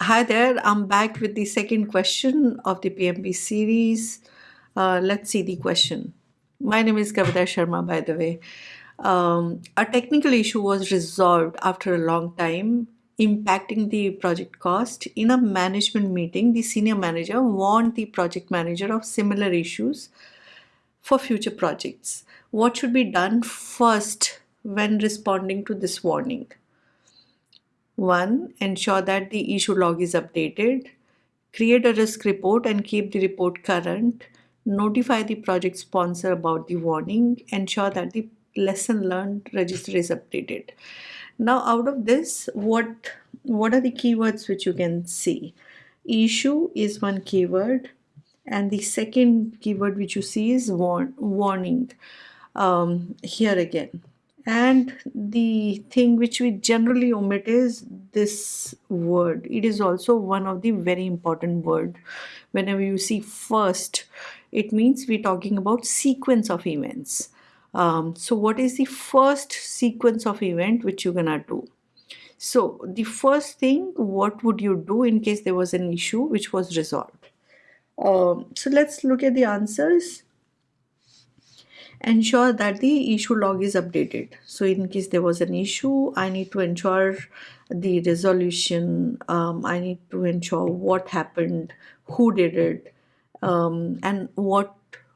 Hi there, I'm back with the second question of the PMP series. Uh, let's see the question. My name is Kavita Sharma, by the way. Um, a technical issue was resolved after a long time, impacting the project cost. In a management meeting, the senior manager warned the project manager of similar issues for future projects. What should be done first when responding to this warning? One, ensure that the issue log is updated. Create a risk report and keep the report current. Notify the project sponsor about the warning. Ensure that the lesson learned register is updated. Now out of this, what, what are the keywords which you can see? Issue is one keyword and the second keyword which you see is warn, warning um, here again and the thing which we generally omit is this word. It is also one of the very important word. Whenever you see first it means we're talking about sequence of events. Um, so what is the first sequence of event which you're gonna do? So the first thing what would you do in case there was an issue which was resolved? Um, so let's look at the answers ensure that the issue log is updated. So in case there was an issue i need to ensure the resolution um, i need to ensure what happened who did it um, and what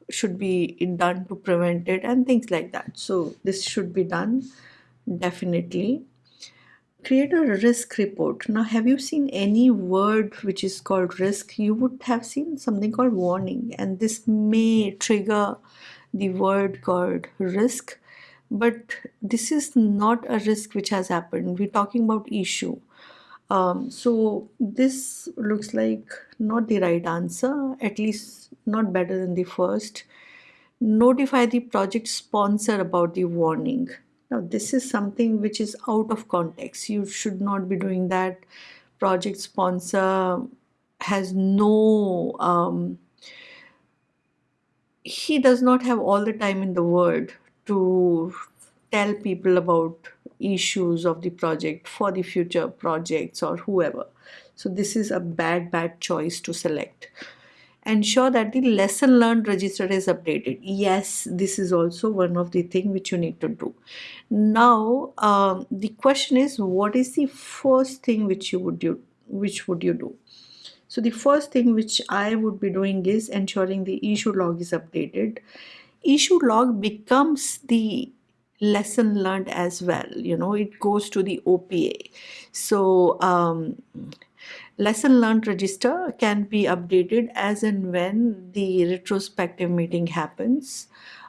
should be done to prevent it and things like that. So this should be done definitely. Create a risk report. Now have you seen any word which is called risk? You would have seen something called warning and this may trigger the word called risk but this is not a risk which has happened. We're talking about issue. Um, so this looks like not the right answer at least not better than the first. Notify the project sponsor about the warning. Now this is something which is out of context. You should not be doing that. Project sponsor has no um, he does not have all the time in the world to tell people about issues of the project for the future projects or whoever. So this is a bad, bad choice to select. Ensure that the lesson learned register is updated. Yes, this is also one of the thing which you need to do. Now, um, the question is, what is the first thing which you would do? Which would you do? So the first thing which I would be doing is ensuring the issue log is updated. Issue log becomes the lesson learned as well. You know it goes to the OPA so um, lesson learned register can be updated as and when the retrospective meeting happens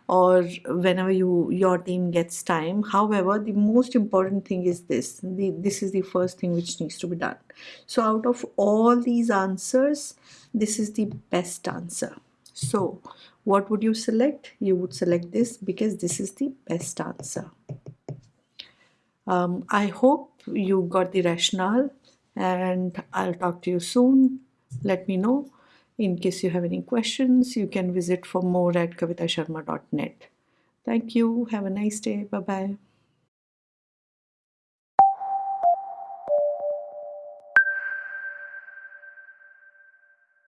or whenever you your team gets time. However the most important thing is this. The, this is the first thing which needs to be done. So out of all these answers this is the best answer. So what would you select? You would select this because this is the best answer. Um, I hope you got the rationale and I'll talk to you soon. Let me know in case you have any questions, you can visit for more at kavitasharma.net. Thank you. Have a nice day. Bye-bye.